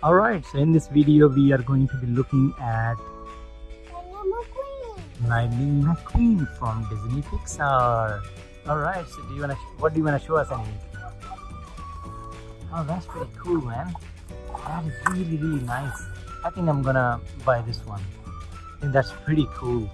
Alright, so in this video we are going to be looking at Lightning McQueen from Disney Pixar. Alright, so do you wanna what do you wanna show us Anique? Oh that's pretty cool man. That is really really nice. I think I'm gonna buy this one. I think that's pretty cool.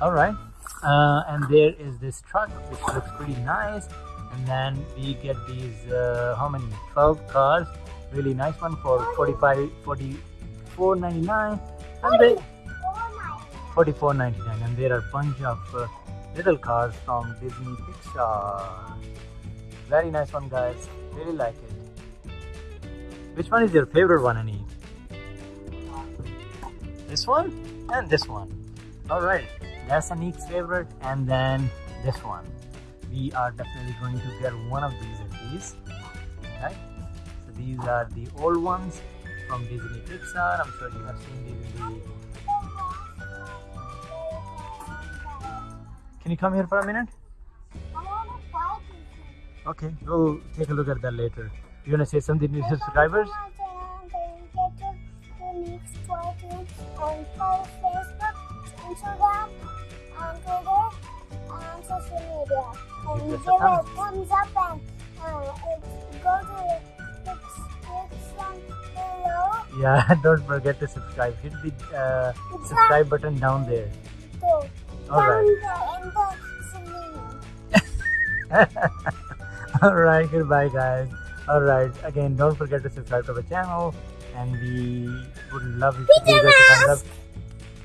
Alright. Uh, and there is this truck which looks pretty nice and then we get these uh, how many 12 cars really nice one for 45 44.99 and they 44.99 and there are a bunch of uh, little cars from disney pixar. Very nice one guys. Really like it. Which one is your favorite one Annie? this one and this one. All right. That's Anique's favorite and then this one. We are definitely going to get one of these at least. Right these are the old ones from Disney Pixar. I'm sure you have seen these in the can you come here for a minute? Okay we'll take a look at that later. You want to say something to subscribers? Instagram, and Twitter, and social media. And give it a thumbs up and Yeah, don't forget to subscribe. Hit the uh, subscribe button down there. All right. Alright, goodbye guys. Alright, again, don't forget to subscribe to our channel and we would love you give us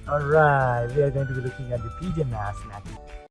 a. Alright, we are going to be looking at the PJ Masks next.